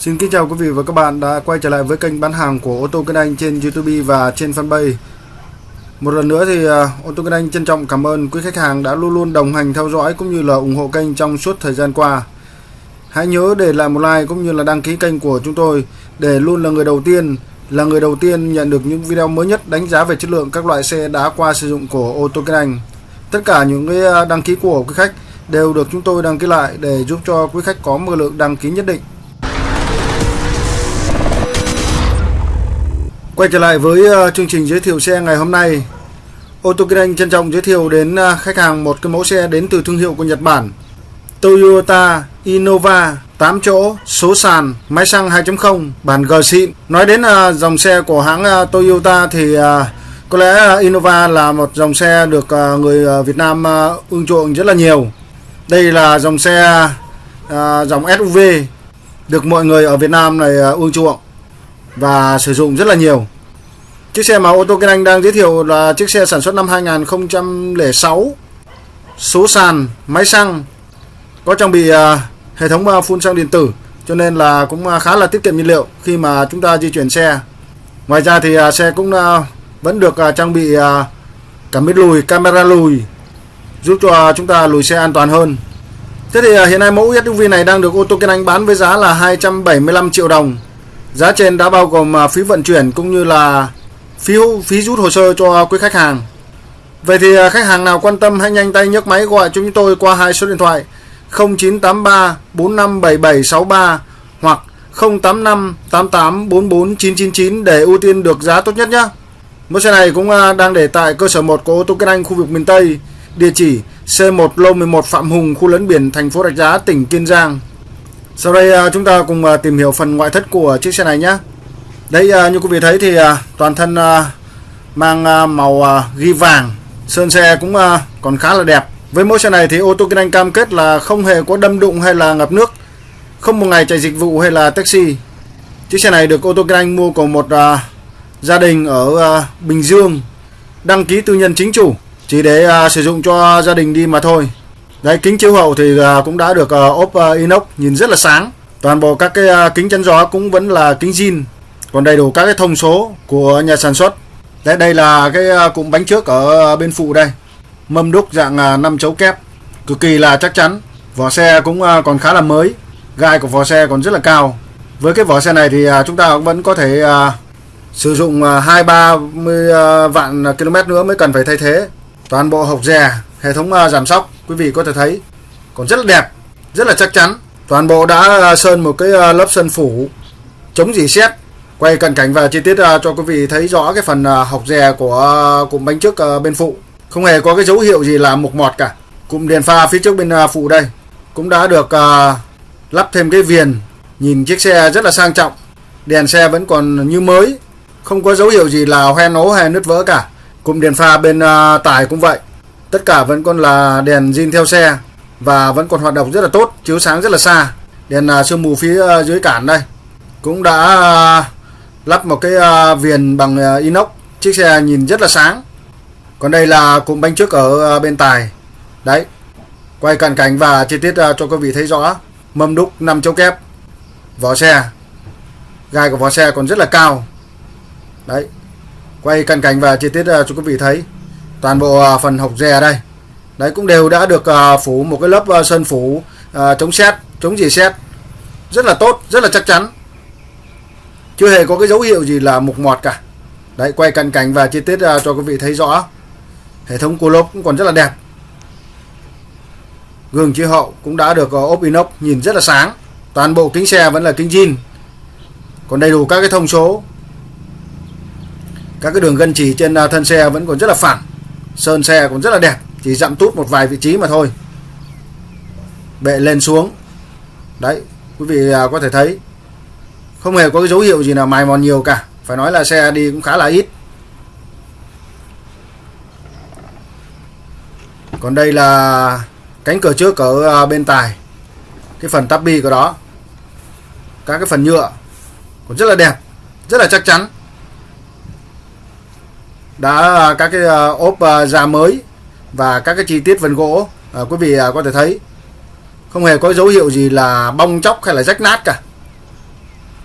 Xin kính chào quý vị và các bạn đã quay trở lại với kênh bán hàng của ô tô Kinh Anh trên YouTube và trên fanpage. Một lần nữa thì à, ô tô Kinh Anh trân trọng cảm ơn quý khách hàng đã luôn luôn đồng hành theo dõi cũng như là ủng hộ kênh trong suốt thời gian qua. Hãy nhớ để lại một like cũng như là đăng ký kênh của chúng tôi để luôn là người đầu tiên, là người đầu tiên nhận được những video mới nhất đánh giá về chất lượng các loại xe đã qua sử dụng của ô tô Kinh Anh. Tất cả những cái à, đăng ký của quý khách đều được chúng tôi đăng ký lại để giúp cho quý khách có một lượng đăng ký nhất định. Quay trở lại với ờ, chương trình giới thiệu xe ngày hôm nay. Ô tô Kinh Anh trân trọng giới thiệu đến ờ, khách hàng một cái mẫu xe đến từ thương hiệu của Nhật Bản. Toyota Innova 8 chỗ, số sàn, máy xăng 2.0, bản G xịn. Nói đến ờ, dòng xe của hãng Toyota thì có lẽ Innova là một dòng xe được người Việt Nam ưng chuộng rất là nhiều. Đây là dòng xe dòng SUV được mọi người ở Việt Nam này uh, ưng chuộng và sử dụng rất là nhiều. Chiếc xe mà ô tô Kinh Anh đang giới thiệu là chiếc xe sản xuất năm 2006. Số sàn, máy xăng, có trang bị à, hệ thống à, phun xăng điện tử cho nên là cũng à, khá là tiết kiệm nhiên liệu khi mà chúng ta di chuyển xe. Ngoài ra thì xe cũng vẫn được trang bị cảm biến lùi, camera lùi giúp cho chúng ta lùi xe an toàn hơn. Thế thì hiện nay mẫu SUV này đang được ô tô Kinh Anh bán với giá là 275 triệu đồng Giá trên đã bao gồm à, phí vận chuyển cũng như là phí phí rút hồ sơ cho quý khách hàng. Vậy thì à, khách hàng nào quan tâm hãy nhanh tay nhấc máy gọi cho chúng tôi qua hai số điện thoại 0983 457763 hoặc 085 88 44999 để ưu tiên được giá tốt nhất nhé. Mẫu xe này cũng à, đang để tại cơ sở 1 của ô tô Kinh Anh khu vực miền Tây, địa chỉ C1 Lô 11 Phạm Hùng, khu lấn biển thành phố Rạch Giá, tỉnh Kiên Giang. Sau đây à, chúng ta cùng à, tìm hiểu phần ngoại thất của chiếc xe này nhé. Đây à, như quý vị thấy thì toàn thân mang màu ghi vàng, sơn xe cũng còn khá là đẹp. Với mẫu xe này thì ô tô Kinh Anh cam kết là không hề có đâm đụng hay là ngập nước, không một ngày chạy dịch vụ hay là taxi. Chiếc xe này được ô tô Kinh Anh mua của một gia đình ở Bình Dương, đăng ký tư nhân chính chủ, chỉ để sử dụng cho gia đình đi mà thôi. Đấy kính chiếu hậu thì à, cũng đã được à, ốp à, inox nhìn rất là sáng. Toàn bộ các cái kính chắn gió cũng vẫn là kính zin. Còn đầy đủ các cái thông số của nhà sản xuất. Đấy đây là cái cụm bánh trước ở bên phụ đây. Mâm đúc dạng 5 chấu kép. Cực kỳ là chắc chắn. Vỏ xe cũng còn khá là mới. Gai của vỏ xe còn rất là cao. Với cái vỏ xe này thì chúng ta cũng vẫn có thể sử dụng 2 30 vạn km nữa mới cần phải thay thế. Toàn bộ hộc dè, hệ thống à, giảm sóc quý vị có thể thấy, còn rất là đẹp, rất là chắc chắn. Toàn bộ đã à, sơn một cái à, lớp sơn phủ, chống dỉ sét, quay cận cảnh và chi tiết cho quý vị thấy rõ cái phần học dè của cụm bánh trước bên phụ. Không hề có cái dấu hiệu gì là mục mọt cả. Cụm đèn pha phía trước bên phụ đây cũng đã được lắp thêm cái viền, nhìn chiếc xe rất là sang trọng. Đèn xe vẫn còn như mới, không có dấu hiệu gì là hoen ố hay nứt vỡ cả. Cụm đèn pha bên tải cũng vậy tất cả vẫn còn là đèn zin theo xe và vẫn còn hoạt động rất là tốt chiếu sáng rất là xa. Đèn uh, sương mù phía uh, dưới cản đây cũng đã uh, lắp một cái uh, viền bằng uh, inox. Chiếc xe nhìn rất là sáng. Còn đây là cụm bánh trước ở uh, bên tài. Đấy quay cận cảnh và chi tiết uh, cho quý vị thấy rõ. Mâm đúc 5 châu kép. Vỏ xe. Gai của vỏ xe còn rất là cao. Đấy quay cận cảnh và chi tiết uh, cho quý vị thấy toàn bộ à, phần hộc dè đây. Đấy, cũng đều đã được à, phủ một cái lớp à, sơn phủ chống xét, chống gì xét. Rất là tốt, rất là chắc chắn. Chưa hề có cái dấu hiệu gì là mục mọt cả. Đấy, quay cận cảnh và chi tiết cho quý vị thấy rõ. Hệ thống cua lốp cũng còn rất là đẹp. Gương chiếu hậu cũng đã được ốp inox nhìn rất là sáng. Toàn bộ kính xe vẫn là kính zin còn đầy đủ các cái thông số. Các cái đường gân chỉ trên thân xe vẫn còn rất là phẳng sơn xe cũng rất là đẹp, chỉ dặm tút một vài vị trí mà thôi. Bệ lên xuống. Đấy, quý vị à, có thể thấy, không hề có cái dấu hiệu gì nào mài mòn nhiều cả. Phải nói là xe đi cũng khá là ít. Còn đây là cánh cửa trước ở à, bên tài. Cái phần tabi của đó. Các cái phần nhựa. Cũng rất là đẹp, rất là chắc chắn đã à, các cái à, ốp à, da mới và các cái chi tiết vân gỗ à, quý vị có thể thấy. Không hề có dấu hiệu gì là bong chóc hay là rách nát cả.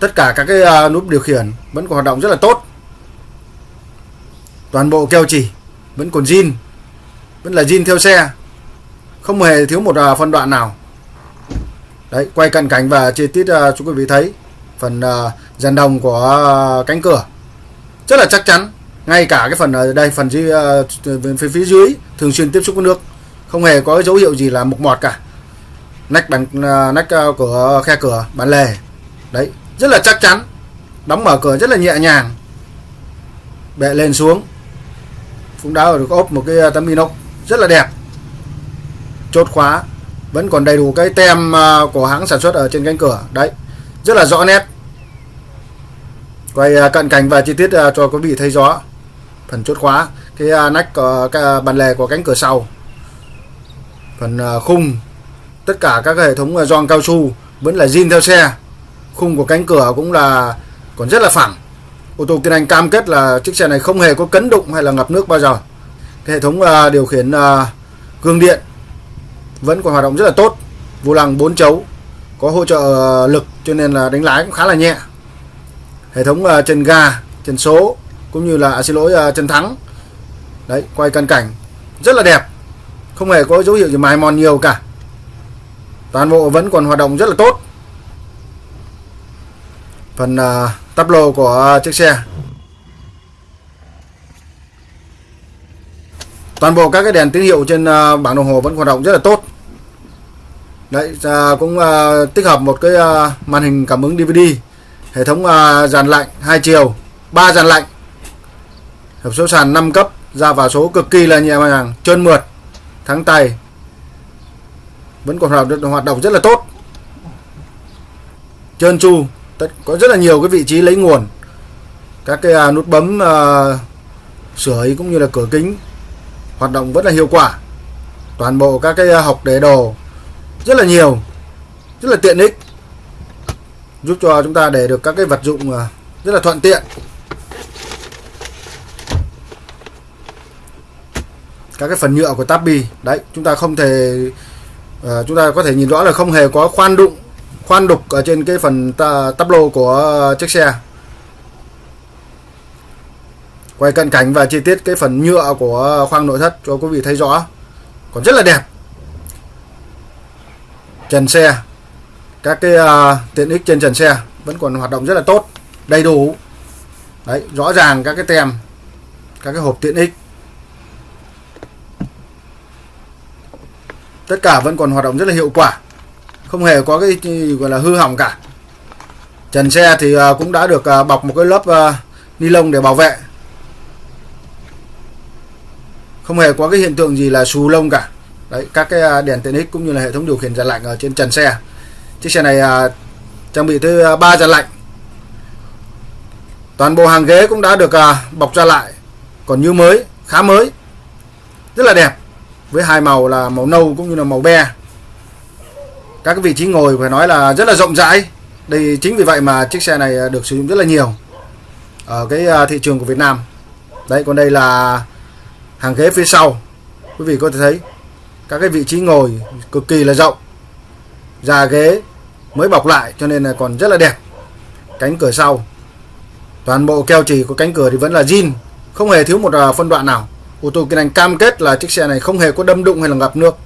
Tất cả các cái nút điều khiển vẫn còn hoạt động rất là tốt. Toàn bộ keo chỉ vẫn còn zin vẫn là zin theo xe. Không hề thiếu một phân đoạn nào. Đấy quay cận cảnh và chi tiết cho quý vị thấy phần dàn đồng của cánh cửa. Rất là chắc chắn ngay cả cái phần ở đây phần dưới ờ, phía, phía dưới thường xuyên tiếp xúc với nước. Không hề có dấu hiệu gì là mục mọt cả. Nách bằng ờ, nách của khe cửa bản lề. Đấy rất là chắc chắn. Đóng mở cửa rất là nhẹ nhàng. Bệ lên xuống. Cũng đã được ốp một cái tấm inox rất là đẹp. Chốt khóa. Vẫn còn đầy đủ cái tem của hãng sản xuất ở trên cánh cửa. Đấy rất là rõ nét. Quay cận cảnh và chi tiết cho quý vị thấy rõ phần chốt khóa cái à, nách có cái à, bàn lề của cánh cửa sau. Phần à, khung tất cả các hệ thống gioăng cao su vẫn là zin theo xe. Khung của cánh cửa cũng là còn rất là phẳng. Ô tô Kiên Anh cam kết là chiếc xe này không hề có cấn đụng hay là ngập nước bao giờ. Cái hệ thống uh, điều khiển uh, gương điện vẫn còn hoạt động rất là tốt. Vô lăng 4 chấu có hỗ trợ lực cho nên là đánh lái cũng khá là nhẹ. Hệ thống uh, chân ga chân số cũng như là à, xin lỗi à, uh, chân thắng. Đấy quay cận cảnh. Rất là đẹp. Không hề có dấu hiệu gì mài mòn nhiều cả. Toàn bộ vẫn còn hoạt động rất là tốt. Phần uh, tắp lô của à, chiếc xe. Toàn bộ các cái đèn tín hiệu trên uh, bảng đồng hồ vẫn hoạt động rất là tốt. Đấy uh, cũng uh, tích hợp một cái uh, màn hình cảm ứng DVD hệ thống uh, dàn lạnh hai chiều ba dàn lạnh hộp số sàn 5 cấp ra vào số cực kỳ là nhẹ nhàng trơn mượt thắng tay. Vẫn còn hoạt động, hoạt động rất là tốt. Trơn tru có rất là nhiều cái vị trí lấy nguồn. Các cái à, nút bấm uh, sửa cũng như là cửa kính hoạt động rất là hiệu quả. Toàn bộ các cái à, học để đồ rất là nhiều rất là tiện ích giúp cho chúng ta để được các cái vật dụng rất là thuận tiện. Các cái phần nhựa của tabi đấy chúng ta không thể uh, chúng ta có thể nhìn rõ là không hề có khoan đụng khoan đục ở trên cái phần tắp lô của chiếc xe. Quay cận cảnh và chi tiết cái phần nhựa của khoang nội thất cho quý vị thấy rõ. Còn rất là đẹp. Trần xe. Các cái uh, tiện ích trên trần xe vẫn còn hoạt động rất là tốt đầy đủ. Đấy rõ ràng các cái tem các cái hộp tiện ích. Tất cả vẫn còn hoạt động rất là hiệu quả. Không hề có cái gọi là hư hỏng cả. Trần xe thì à, cũng đã được à, bọc một cái lớp à, ni lông để bảo vệ. Không hề có cái hiện tượng gì là xù lông cả. Đấy, các cái đèn tiện ích cũng như là hệ thống điều khiển giàn lạnh ở trên trần xe. Chiếc xe này trang bị tới 3 giàn lạnh. Toàn bộ hàng ghế cũng đã được bọc ra lại. Còn như mới, khá mới. Rất là đẹp với hai màu là màu nâu cũng như là màu be. Các cái vị trí ngồi phải nói là rất là rộng rãi. Đây, chính vì vậy mà chiếc xe này à, được sử dụng rất là nhiều ở cái à, thị trường của Việt Nam. Đấy, còn đây là hàng ghế phía sau. Quý vị có thể thấy các cái vị trí ngồi cực kỳ là rộng. Da ghế mới bọc lại cho nên là còn rất là đẹp. Cánh cửa sau, toàn bộ keo chỉ của cánh cửa thì vẫn là zin không hề thiếu một à, phân đoạn nào ô tô kinh anh cam kết là chiếc xe này không hề có đâm đụng hay là ngập nước.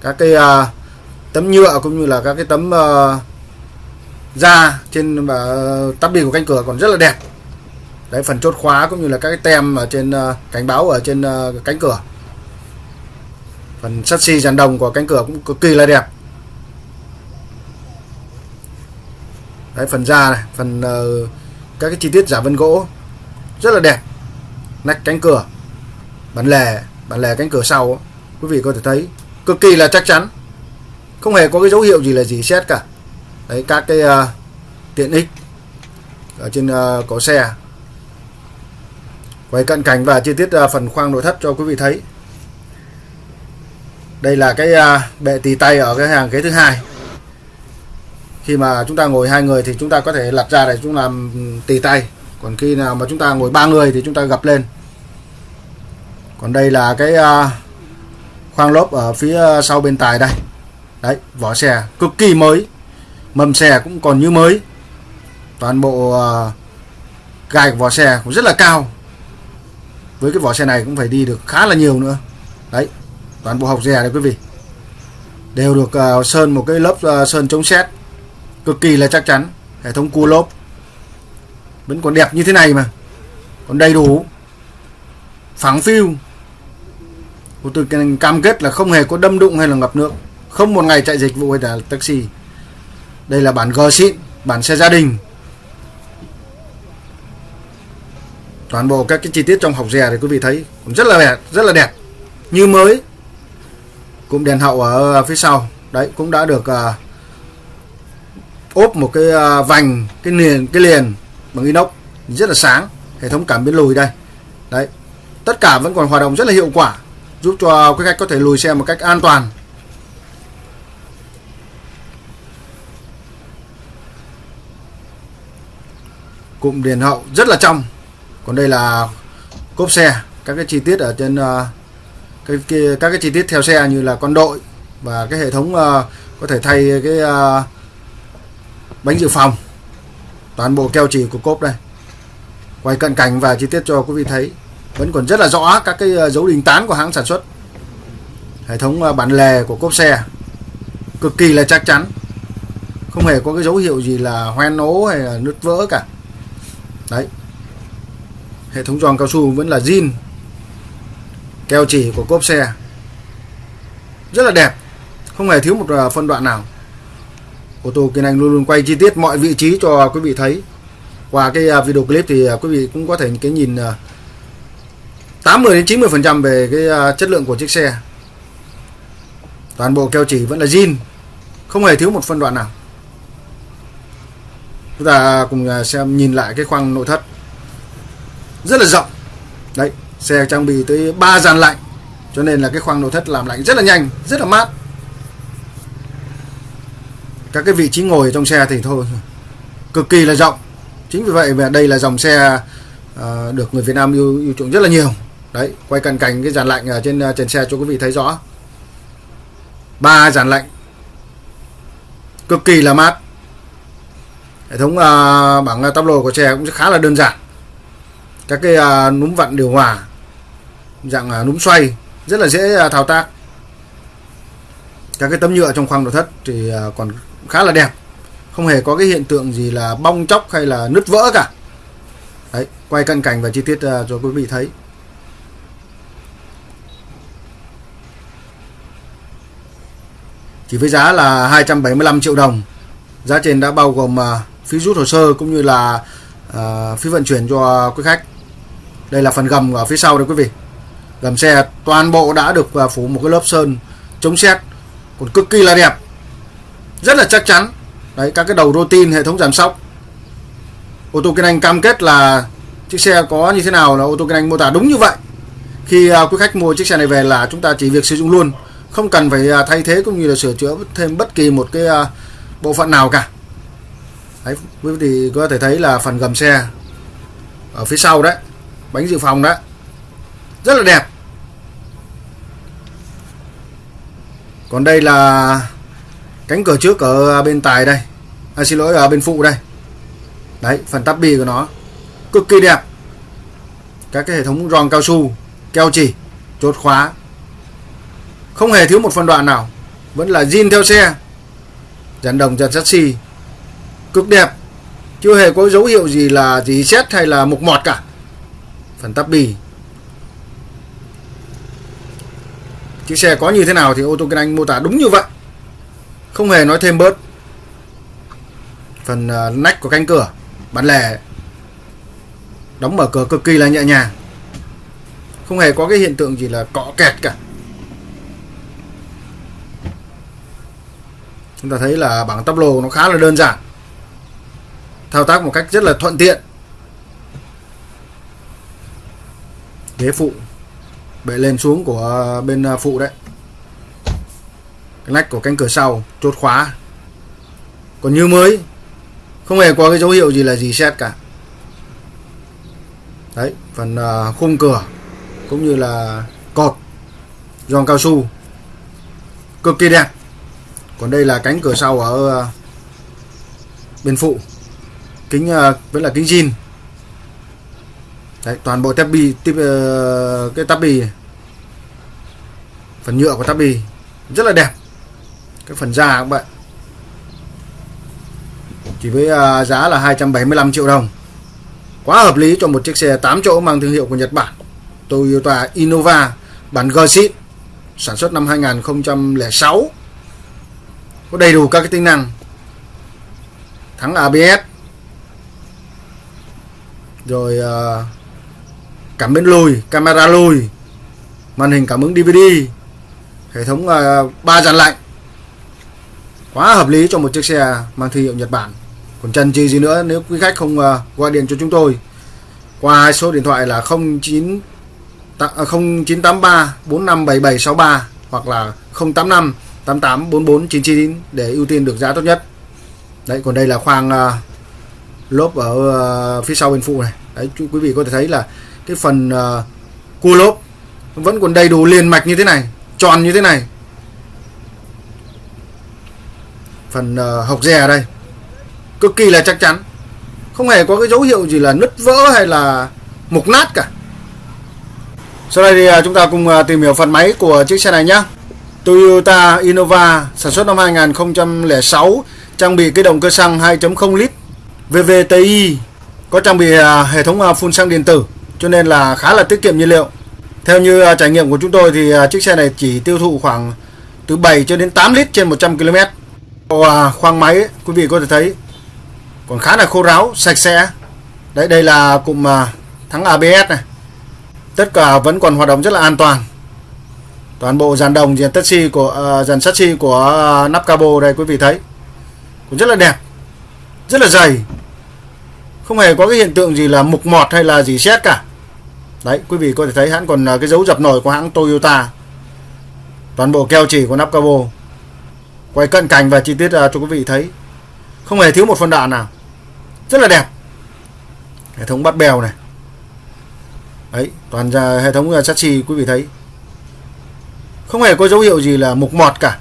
Các cái uh, tấm nhựa cũng như là các cái tấm uh, da trên và tắp bi của cánh cửa còn rất là đẹp. Đấy phần chốt khóa cũng như là các cái tem ở trên uh, cảnh báo ở trên uh, cánh cửa. Phần sắt xi dàn đồng của cánh cửa cũng cực kỳ là đẹp. Đấy phần da này phần uh, các cái chi tiết giả vân gỗ rất là đẹp. Nách cánh cửa bản lề bản lề cánh cửa sau quý vị có thể thấy cực kỳ là chắc chắn. Không hề có cái dấu hiệu gì là gì xét cả. Đấy các cái uh, tiện ích ở trên uh, cổ xe. Quay cận cảnh và chi tiết uh, phần khoang nội thất cho quý vị thấy. Đây là cái uh, bệ tì tay ở cái hàng ghế thứ hai. Khi mà chúng ta ngồi hai người thì chúng ta có thể lật ra để chúng làm ừ, tì tay. Còn khi nào mà chúng ta ngồi ba người thì chúng ta gập lên còn đây là cái à, khoang lốp ở phía à, sau bên tài đây. Đấy vỏ xe cực kỳ mới mâm xe cũng còn như mới. Toàn bộ à, gai của vỏ xe cũng rất là cao. Với cái vỏ xe này cũng phải đi được khá là nhiều nữa. Đấy toàn bộ học rè đấy quý vị. Đều được uh, sơn một cái lớp uh, sơn chống xét cực kỳ là chắc chắn. Hệ thống cua lốp. Vẫn còn đẹp như thế này mà. Còn đầy đủ. Phẳng phiu. Cô từ cam kết là không hề có đâm đụng hay là ngập nước. Không một ngày chạy dịch vụ hay là taxi. Đây là bản G xịn bản xe gia đình. Toàn bộ các cái chi tiết trong học rè thì quý vị thấy cũng rất là đẹp rất là đẹp. Như mới cũng đèn hậu ở phía sau. Đấy cũng đã được uh, ốp một cái uh, vành cái liền cái liền bằng inox. Rất là sáng hệ thống cảm biến lùi đây. Đấy tất cả vẫn còn hoạt động rất là hiệu quả giúp cho quý khách có thể lùi xe một cách an toàn. Cụm đèn hậu rất là trong. Còn đây là cốp xe các cái chi tiết ở trên uh, cái, cái các cái chi tiết theo xe như là con đội và cái hệ thống uh, có thể thay cái uh, bánh dự phòng. Toàn bộ keo chỉ của cốp đây. Quay cận cảnh và chi tiết cho quý vị thấy vẫn còn rất là rõ các cái ờ, dấu đình tán của hãng sản xuất. Hệ thống ờ, bản lề của cốp xe cực kỳ là chắc chắn. Không hề có cái dấu hiệu gì là hoen ố hay là nứt vỡ cả. Đấy. Hệ thống giòn cao su vẫn là zin, keo chỉ của cốp xe. Rất là đẹp. Không hề thiếu một ờ, phân đoạn nào. Ô tô kiên anh luôn luôn quay chi tiết mọi vị trí cho quý vị thấy. Qua cái video clip thì quý vị cũng có thể cái nhìn 80 đến 90 phần trăm về cái à, chất lượng của chiếc xe. Toàn bộ keo chỉ vẫn là zin không hề thiếu một phân đoạn nào. Chúng ta cùng à, xem nhìn lại cái khoang nội thất. Rất là rộng. Đấy xe trang bị tới 3 dàn lạnh cho nên là cái khoang nội thất làm lạnh rất là nhanh rất là mát. Các cái vị trí ngồi trong xe thì thôi cực kỳ là rộng. Chính vì vậy mà đây là dòng xe à, được người Việt Nam yêu, yêu chuộng rất là nhiều đấy quay cận cảnh cái dàn lạnh ở trên ờ, trên trần xe cho quý vị thấy rõ. Ba dàn lạnh. Cực kỳ là mát. Hệ thống uh, bảng ờ, tắp lồi của xe cũng khá là đơn giản. Các cái uh, núm vặn điều hòa dạng uh, núm xoay rất là dễ uh, thao tác. Các cái tấm nhựa trong khoang nội thất thì uh, còn khá là đẹp. Không hề có cái hiện tượng gì là bong chóc hay là nứt vỡ cả. Đấy quay cận cảnh và chi tiết uh, cho quý vị thấy. Chỉ với giá là 275 triệu đồng. Giá trên đã bao gồm à, phí rút hồ sơ cũng như là à, phí vận chuyển cho quý khách. Đây là phần gầm ở phía sau đây quý vị. Gầm xe toàn bộ đã được à, phủ một cái lớp sơn chống xét còn cực kỳ là đẹp. Rất là chắc chắn. Đấy, các cái đầu rô tin, hệ thống giảm sóc. Ô tô kinh anh cam kết là chiếc xe có như thế nào là ô tô kinh anh mô tả đúng như vậy. Khi quý khách mua chiếc xe này về là chúng ta chỉ việc sử dụng luôn không cần phải à, thay thế cũng như là sửa chữa thêm bất kỳ một cái à, bộ phận nào cả. Đấy quý vị có thể thấy là phần gầm xe ở phía sau đấy bánh dự phòng đấy rất là đẹp. Còn đây là cánh cửa trước ở bên tài đây à, xin lỗi ở bên phụ đây. Đấy phần tắp bi của nó cực kỳ đẹp. Các cái hệ thống giòn cao su keo chỉ chốt khóa không hề thiếu một phân đoạn nào. Vẫn là zin theo xe. Dàn đồng, dàn chassis cực đẹp. Chưa hề có dấu hiệu gì là gì xét hay là mục mọt cả. Phần tắp bì. Chiếc xe có như thế nào thì ô tô kinh anh mô tả đúng như vậy. Không hề nói thêm bớt. Phần à, nách của cánh cửa. Bán lẻ. Đóng mở cửa cực kỳ là nhẹ nhàng. Không hề có cái hiện tượng gì là cọ kẹt cả. Chúng ta thấy là bảng tắp lô nó khá là đơn giản. Thao tác một cách rất là thuận tiện. Ghế phụ bệ lên xuống của bên à, phụ đấy. Cái nách của cánh cửa sau chốt khóa. Còn như mới, không hề có cái dấu hiệu gì là gì xét cả. Đấy, phần à, khung cửa cũng như là cột giòn cao su, cực kỳ đẹp còn đây là cánh cửa sau ở ờ, bên phụ. Kính ờ, vẫn là kính zin Đấy, toàn bộ tép tiếp uh, ờ, cái tắp bì phần nhựa của tắp bì rất là đẹp. Cái phần da các bạn. Chỉ với uh, giá là 275 triệu đồng. Quá hợp lý cho một chiếc xe 8 chỗ mang thương hiệu của Nhật Bản. Toyota Innova bản G xịn sản xuất năm 2006 có đầy đủ các cái tính năng. Thắng ABS rồi uh, cảm biến lùi camera lùi màn hình cảm ứng DVD hệ thống uh, ba dàn lạnh. Quá hợp lý cho một chiếc xe mang thương hiệu Nhật Bản. Còn chân chi gì nữa nếu quý khách không uh, gọi điện cho chúng tôi qua hai số điện thoại là 09 0983 457763 hoặc là 085 88 44 99 để ưu tiên được giá tốt nhất. Đấy còn đây là khoang uh, lốp ở uh, phía sau bên phụ này. Đấy quý vị có thể thấy là cái phần uh, cua lốp vẫn còn đầy đủ liền mạch như thế này, tròn như thế này. Phần uh, hộc dè ở đây cực kỳ là chắc chắn. Không hề có cái dấu hiệu gì là nứt vỡ hay là mục nát cả. Sau đây thì chúng ta cùng tìm hiểu phần máy của chiếc xe này nhé. Toyota Innova sản xuất năm 2006 trang bị cái động cơ xăng 2.0 lít VVTi có trang bị à, hệ thống à, phun xăng điện tử cho nên là khá là tiết kiệm nhiên liệu. Theo như à, trải nghiệm của chúng tôi thì chiếc xe này chỉ tiêu thụ khoảng từ 7 cho đến 8 lít trên 100 km. Khoang máy quý vị có thể thấy còn khá là khô ráo, sạch sẽ. Đấy đây là cụm thắng ABS này. Tất cả vẫn còn hoạt động rất là an toàn toàn bộ dàn đồng dàn tất của uh, dàn sắt của uh, nắp cabo đây quý vị thấy. Cũng rất là đẹp rất là dày. Không hề có cái hiện tượng gì là mục mọt hay là gì xét cả. Đấy quý vị có thể thấy hãng còn uh, cái dấu dập nổi của hãng Toyota. Toàn bộ keo chỉ của nắp cabo. Quay cận cảnh và chi tiết uh, cho quý vị thấy. Không hề thiếu một phân đạn nào. Rất là đẹp. Hệ thống bắt bèo này. Đấy toàn ra hệ thống uh, chassis quý vị thấy không hề có dấu hiệu gì là mục mọt cả.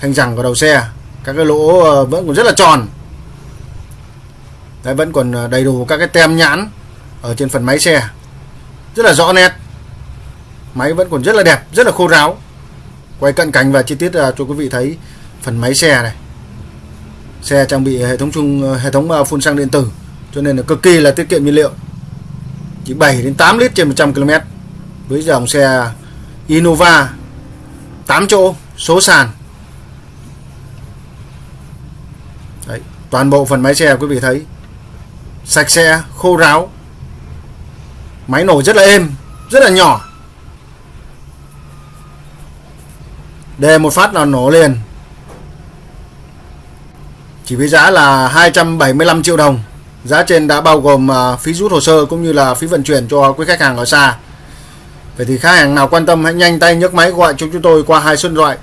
Thanh rằng của đầu xe các cái lỗ ờ, vẫn còn rất là tròn. Đấy, vẫn còn ờ, đầy đủ các cái tem nhãn ở trên phần máy xe. Rất là rõ nét. Máy vẫn còn rất là đẹp rất là khô ráo. Quay cận cảnh và chi tiết ờ, cho quý vị thấy phần máy xe này. Xe trang bị hệ thống chung hệ thống phun xăng điện tử cho nên là cực kỳ là tiết kiệm nhiên liệu. Chỉ 7 đến 8 lít trên 100 km với dòng xe Innova 8 chỗ số sàn. Đấy, toàn bộ phần máy xe quý vị thấy. Sạch sẽ khô ráo. Máy nổ rất là êm rất là nhỏ. Đề một phát là nổ liền. Chỉ với giá là 275 triệu đồng. Giá trên đã bao gồm à, phí rút hồ sơ cũng như là phí vận chuyển cho quý khách hàng ở xa. Vậy thì khách hàng nào quan tâm hãy nhanh tay nhấc máy gọi cho chúng tôi qua hai số điện thoại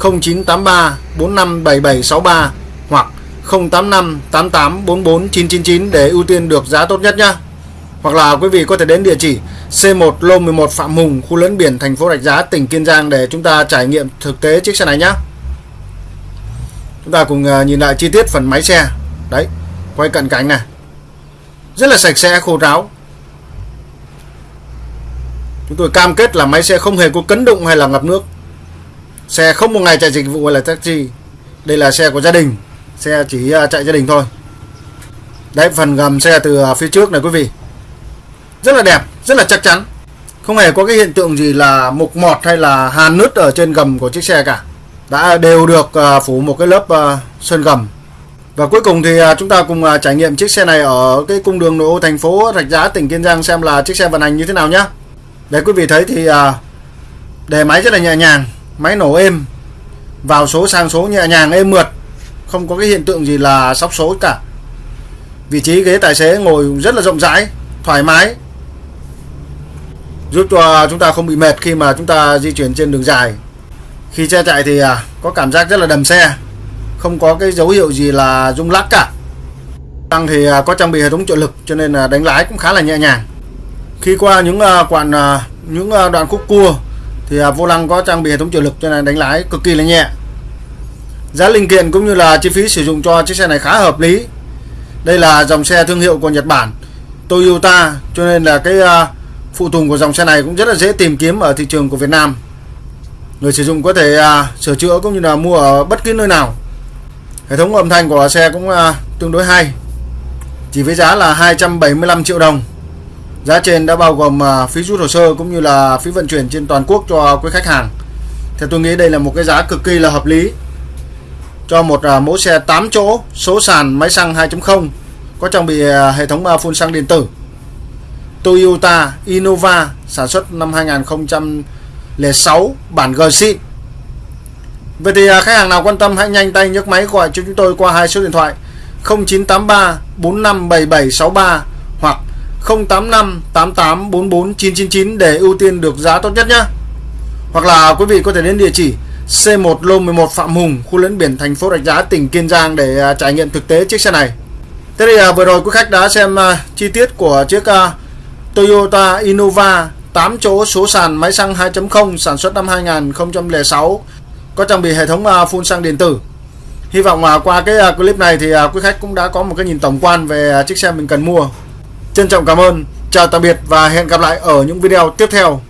0983 457763 hoặc 085 88 44 999 để ưu tiên được giá tốt nhất nhé. Hoặc là quý vị có thể đến địa chỉ C1 Lô 11 Phạm Hùng, khu lấn biển thành phố Rạch Giá, tỉnh Kiên Giang để chúng ta trải nghiệm thực tế chiếc xe này nhé. Chúng ta cùng ờ, nhìn lại chi tiết phần máy xe. Đấy, quay cận cảnh này. Rất là sạch sẽ, khô ráo. Chúng tôi cam kết là máy xe không hề có cấn đụng hay là ngập nước. Xe không một ngày chạy dịch vụ hay là taxi. Đây là xe của gia đình. Xe chỉ à, chạy gia đình thôi. Đấy phần gầm xe từ à, phía trước này quý vị. Rất là đẹp, rất là chắc chắn. Không hề có cái hiện tượng gì là mục mọt hay là hàn nứt ở trên gầm của chiếc xe cả. Đã đều được à, phủ một cái lớp sơn gầm và cuối cùng thì chúng ta cùng trải nghiệm chiếc xe này ở cái cung đường nội ô thành phố Rạch Giá tỉnh Kiên Giang xem là chiếc xe vận hành như thế nào nhé. Đấy quý vị thấy thì à, đề máy rất là nhẹ nhàng máy nổ êm vào số sang số nhẹ nhàng êm mượt không có cái hiện tượng gì là sóc số cả. Vị trí ghế tài xế ngồi rất là rộng rãi thoải mái giúp cho chúng ta không bị mệt khi mà chúng ta di chuyển trên đường dài. Khi xe chạy thì à, có cảm giác rất là đầm xe không có cái dấu hiệu gì là rung lắc cả. Tăng thì à, có trang bị hệ thống trợ lực cho nên là đánh lái cũng khá là nhẹ nhàng khi qua những à, uh, quãng uh, à, những uh, đoạn khúc cua thì uh, vô lăng có trang bị hệ thống trợ lực cho nên đánh lái cực kỳ là nhẹ giá linh kiện cũng như là chi phí sử dụng cho chiếc xe này khá hợp lý Đây là dòng xe thương hiệu của Nhật Bản Toyota cho nên là cái uh, phụ tùng của dòng xe này cũng rất là dễ tìm kiếm ở thị trường của Việt Nam. Người sử dụng có thể uh, sửa chữa cũng như là mua ở bất cứ nơi nào. Hệ thống âm thanh của xe cũng uh, tương đối hay. Chỉ với giá là 275 triệu đồng. Giá trên đã bao gồm à, phí rút hồ sơ cũng như là phí vận chuyển trên toàn quốc cho quý khách hàng. Theo tôi nghĩ đây là một cái giá cực kỳ là hợp lý cho một à, mẫu xe 8 chỗ, số sàn máy xăng 2.0 có trang bị à, hệ thống phun xăng điện tử Toyota Innova sản xuất năm 2006 bản G xịn Vậy thì khách hàng nào quan tâm hãy nhanh tay nhấc máy gọi cho chúng tôi qua hai số điện thoại 0983 457763 085 88 44 999 để ưu tiên được giá tốt nhất nhé. Hoặc là quý vị có thể đến địa chỉ C1 Lô 11 Phạm Hùng, khu lẫn biển thành phố Rạch Giá, tỉnh Kiên Giang để à, trải nghiệm thực tế chiếc xe này. Thế thì à, vừa rồi quý khách đã xem à, chi tiết của chiếc Toyota Innova 8 chỗ số sàn máy xăng 2.0 sản xuất năm 2006 có trang bị hệ thống phun xăng điện tử. Hy vọng qua cái clip này thì quý khách cũng đã có một cái nhìn tổng quan về chiếc xe mình cần mua. Trân trọng cảm ơn, chào tạm biệt và hẹn gặp lại ở những video tiếp theo.